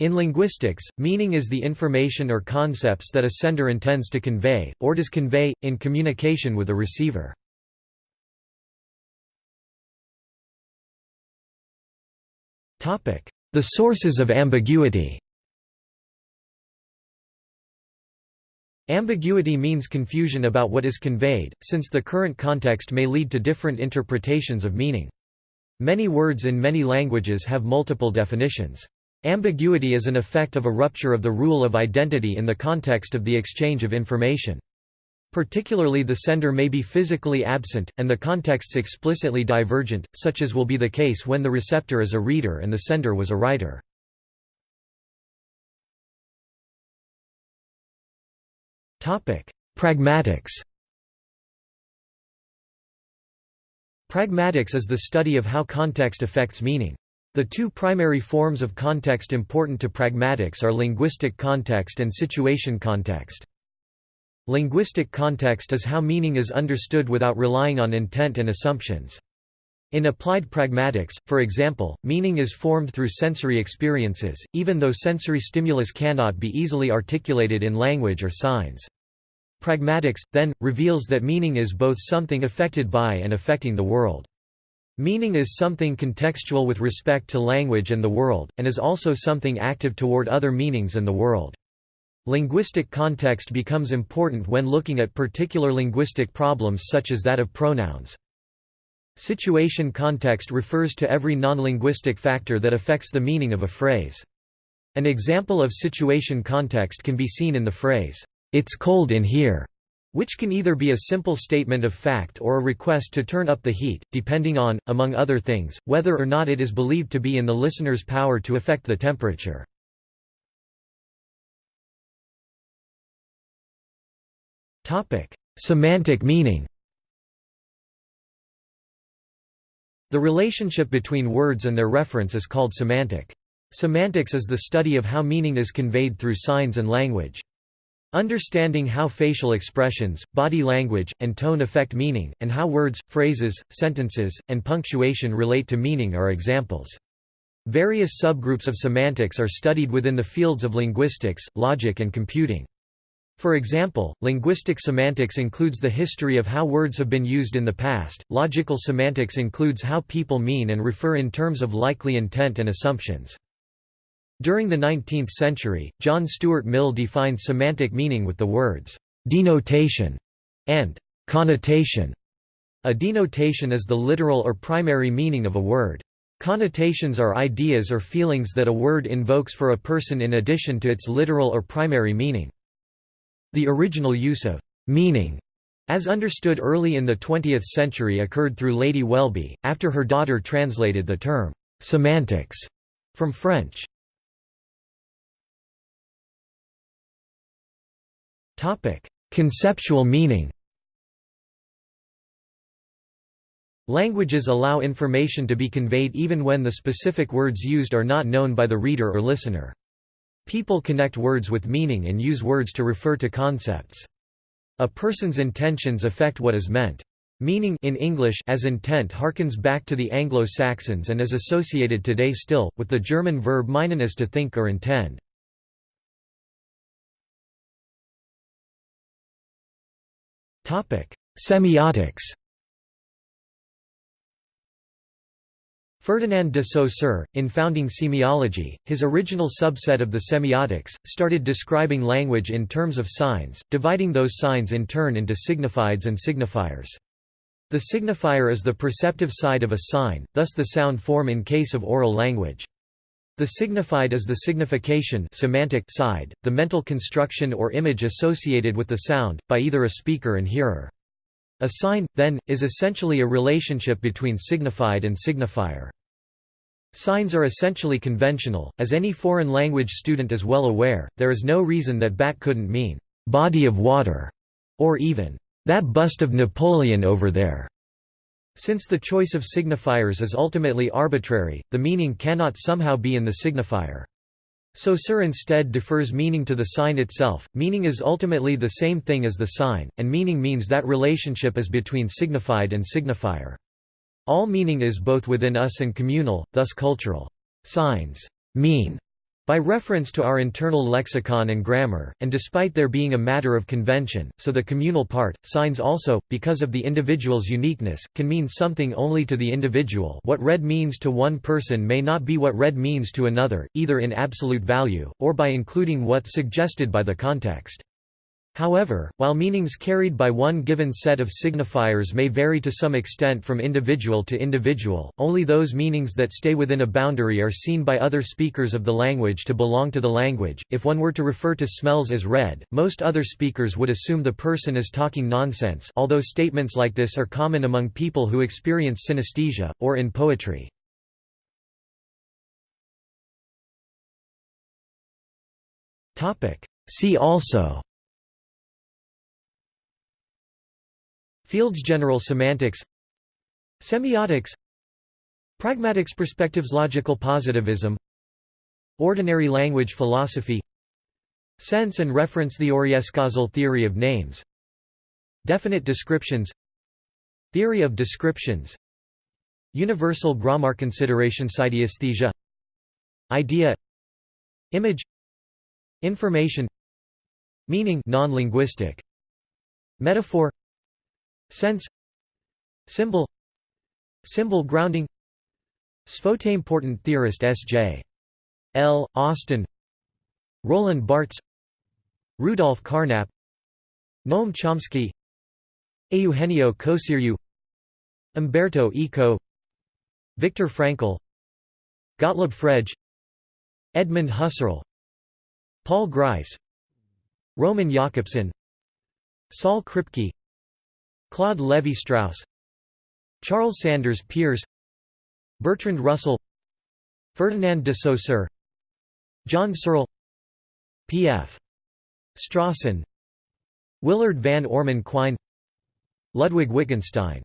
In linguistics, meaning is the information or concepts that a sender intends to convey, or does convey, in communication with a receiver. The sources of ambiguity Ambiguity means confusion about what is conveyed, since the current context may lead to different interpretations of meaning. Many words in many languages have multiple definitions. Ambiguity is an effect of a rupture of the rule of identity in the context of the exchange of information. Particularly the sender may be physically absent, and the contexts explicitly divergent, such as will be the case when the receptor is a reader and the sender was a writer. Pragmatics Pragmatics is the study of how context affects meaning. The two primary forms of context important to pragmatics are linguistic context and situation context. Linguistic context is how meaning is understood without relying on intent and assumptions. In applied pragmatics, for example, meaning is formed through sensory experiences, even though sensory stimulus cannot be easily articulated in language or signs. Pragmatics, then, reveals that meaning is both something affected by and affecting the world. Meaning is something contextual with respect to language and the world, and is also something active toward other meanings and the world. Linguistic context becomes important when looking at particular linguistic problems such as that of pronouns. Situation context refers to every non-linguistic factor that affects the meaning of a phrase. An example of situation context can be seen in the phrase, "'It's cold in here' which can either be a simple statement of fact or a request to turn up the heat, depending on, among other things, whether or not it is believed to be in the listener's power to affect the temperature. Semantic meaning The relationship between words and their reference is called semantic. Semantics is the study of how meaning is conveyed through signs and language. Understanding how facial expressions, body language, and tone affect meaning, and how words, phrases, sentences, and punctuation relate to meaning are examples. Various subgroups of semantics are studied within the fields of linguistics, logic and computing. For example, linguistic semantics includes the history of how words have been used in the past, logical semantics includes how people mean and refer in terms of likely intent and assumptions. During the 19th century, John Stuart Mill defined semantic meaning with the words, "...denotation", and "...connotation". A denotation is the literal or primary meaning of a word. Connotations are ideas or feelings that a word invokes for a person in addition to its literal or primary meaning. The original use of «meaning» as understood early in the 20th century occurred through Lady Welby, after her daughter translated the term «semantics» from French. Conceptual meaning. Languages allow information to be conveyed even when the specific words used are not known by the reader or listener. People connect words with meaning and use words to refer to concepts. A person's intentions affect what is meant. Meaning in English as intent harkens back to the Anglo-Saxons and is associated today still, with the German verb meinen is to think or intend. Semiotics Ferdinand de Saussure, in founding semiology, his original subset of the semiotics, started describing language in terms of signs, dividing those signs in turn into signifieds and signifiers. The signifier is the perceptive side of a sign, thus the sound form in case of oral language. The signified is the signification semantic side, the mental construction or image associated with the sound, by either a speaker and hearer. A sign, then, is essentially a relationship between signified and signifier. Signs are essentially conventional, as any foreign language student is well aware, there is no reason that bat couldn't mean, "'body of water' or even, "'that bust of Napoleon over there' Since the choice of signifiers is ultimately arbitrary, the meaning cannot somehow be in the signifier. So Saussure instead defers meaning to the sign itself, meaning is ultimately the same thing as the sign, and meaning means that relationship is between signified and signifier. All meaning is both within us and communal, thus cultural. Signs mean by reference to our internal lexicon and grammar, and despite there being a matter of convention, so the communal part, signs also, because of the individual's uniqueness, can mean something only to the individual what red means to one person may not be what red means to another, either in absolute value, or by including what suggested by the context. However, while meanings carried by one given set of signifiers may vary to some extent from individual to individual, only those meanings that stay within a boundary are seen by other speakers of the language to belong to the language. If one were to refer to smells as red, most other speakers would assume the person is talking nonsense, although statements like this are common among people who experience synesthesia or in poetry. Topic: See also Fields General semantics Semiotics Pragmatics perspectives Logical positivism Ordinary language philosophy Sense and reference the Escazol theory of names Definite descriptions Theory of descriptions Universal grammar consideration Synesthesia Idea Image Information Meaning non-linguistic Metaphor Sense. Symbol. Symbol grounding. Sphota-important theorist S.J. L. Austin. Roland Barthes. Rudolf Carnap. Noam Chomsky. Eugenio Coseriu Umberto Eco. Viktor Frankl. Gottlob Frege. Edmund Husserl. Paul Grice. Roman Jakobson Saul Kripke Claude Lévi-Strauss Charles Sanders Peirce Bertrand Russell Ferdinand de Saussure John Searle P.F. Strawson Willard van Orman Quine Ludwig Wittgenstein